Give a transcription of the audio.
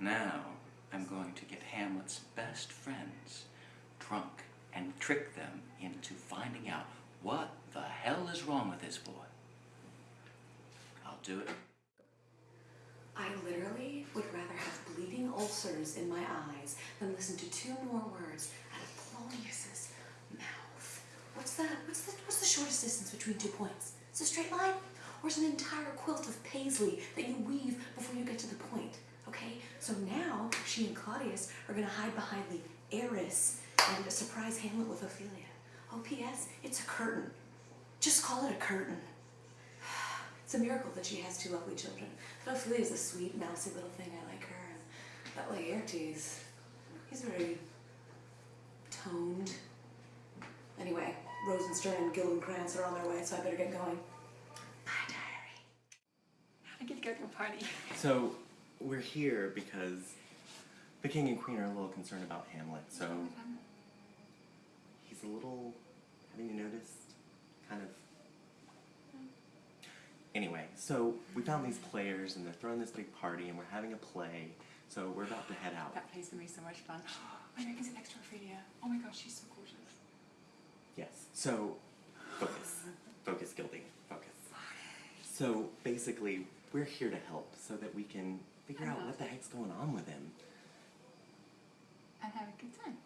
Now, I'm going to get Hamlet's best friends drunk and trick them into finding out what the hell is wrong with this boy. I'll do it. I literally would rather have bleeding ulcers in my eyes than listen to two more words out of Polonius's mouth. What's that? What's the what's the shortest distance between two points? It's a straight line? Or is an entire quilt of paisley that you weave before you get to the point? Okay? So now she and Claudius are gonna hide behind the arras and surprise Hamlet with Ophelia. Oh, P.S. It's a curtain. Just call it a curtain. It's a miracle that she has two lovely children. But Ophelia's a sweet, mousy little thing. I like her. And that Laertes, he's very toned. Anyway, Rosenstern and Gildenkrantz are on their way, so I better get going. Bye, diary. I get to go to a party. So we're here because the king and queen are a little concerned about Hamlet. So he's a little. Haven't you noticed? Kind of. Anyway, so we found these players and they're throwing this big party and we're having a play. So we're about to head out. That play's gonna be so much fun. My neck is extra Ophelia. Oh my gosh, she's so gorgeous. Yes. So focus, focus, Gildy, focus. So basically, we're here to help so that we can figure out what the heck's going on with him. And have a good time.